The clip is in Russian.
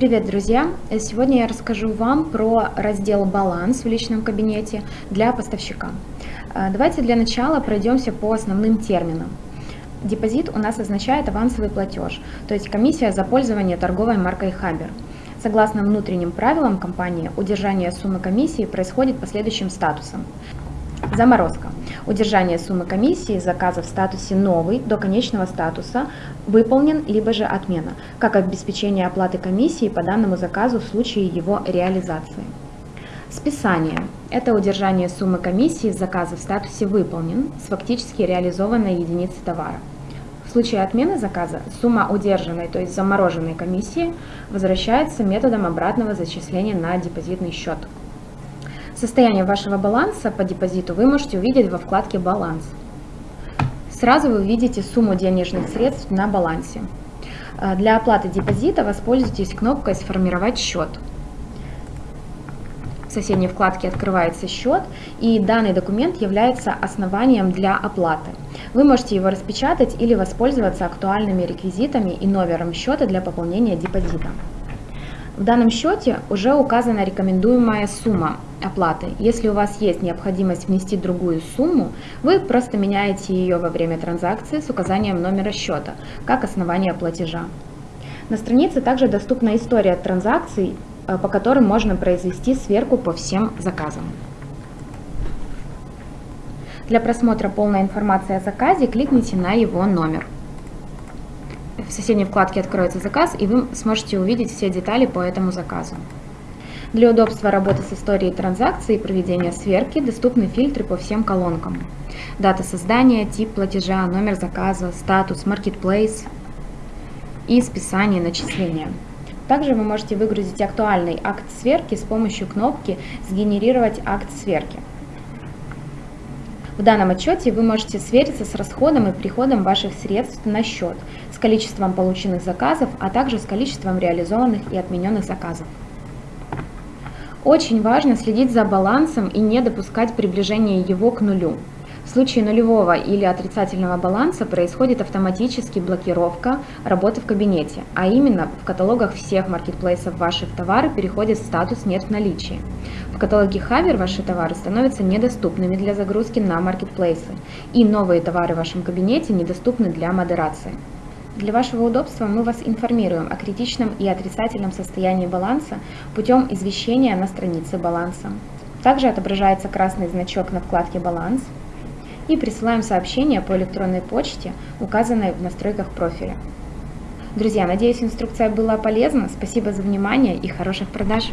Привет, друзья! Сегодня я расскажу вам про раздел «Баланс» в личном кабинете для поставщика. Э, давайте для начала пройдемся по основным терминам. Депозит у нас означает авансовый платеж, то есть комиссия за пользование торговой маркой Хабер. Согласно внутренним правилам компании, удержание суммы комиссии происходит по следующим статусам. Заморозка. Удержание суммы комиссии заказа в статусе «Новый» до конечного статуса выполнен, либо же отмена, как обеспечение оплаты комиссии по данному заказу в случае его реализации. Списание – это удержание суммы комиссии заказа в статусе «Выполнен» с фактически реализованной единицы товара. В случае отмены заказа сумма удержанной, то есть замороженной комиссии, возвращается методом обратного зачисления на депозитный счет. Состояние вашего баланса по депозиту вы можете увидеть во вкладке «Баланс». Сразу вы увидите сумму денежных средств на балансе. Э, для оплаты депозита воспользуйтесь кнопкой «Сформировать счет». В соседней вкладке открывается счет, и данный документ является основанием для оплаты. Вы можете его распечатать или воспользоваться актуальными реквизитами и номером счета для пополнения депозита. В данном счете уже указана рекомендуемая сумма оплаты. Если у вас есть необходимость внести другую сумму, вы просто меняете ее во время транзакции с указанием номера счета, как основание платежа. На странице также доступна история транзакций, э, по которым можно произвести сверку по всем заказам. Для просмотра полной информации о заказе кликните на его номер в соседней вкладке откроется заказ, и вы сможете увидеть все детали по этому заказу. Для удобства работы с историей транзакций и проведения сверки доступны фильтры по всем колонкам. Дата создания, тип платежа, номер заказа, статус, marketplace и списание начисления. Также вы можете выгрузить актуальный акт сверки с помощью кнопки «Сгенерировать акт сверки». В данном отчете вы можете свериться с расходом и приходом ваших средств на счет, с количеством полученных заказов, а также с количеством реализованных и отмененных заказов. Очень важно следить за балансом и не допускать приближения его к нулю. В случае нулевого или отрицательного баланса происходит автоматически блокировка работы в кабинете, а именно в каталогах всех маркетплейсов ваших товары переходит в статус «нет в наличии». В каталоге Хавер ваши товары становятся недоступными для загрузки на маркетплейсы, и новые товары в вашем кабинете недоступны для модерации. Для вашего удобства мы вас информируем о критичном и отрицательном состоянии баланса путем извещения на странице баланса. Также отображается красный значок на вкладке «Баланс», и присылаем сообщение по электронной почте, указанной в настройках профиля. Друзья, надеюсь, инструкция была полезна. Спасибо за внимание и хороших продаж!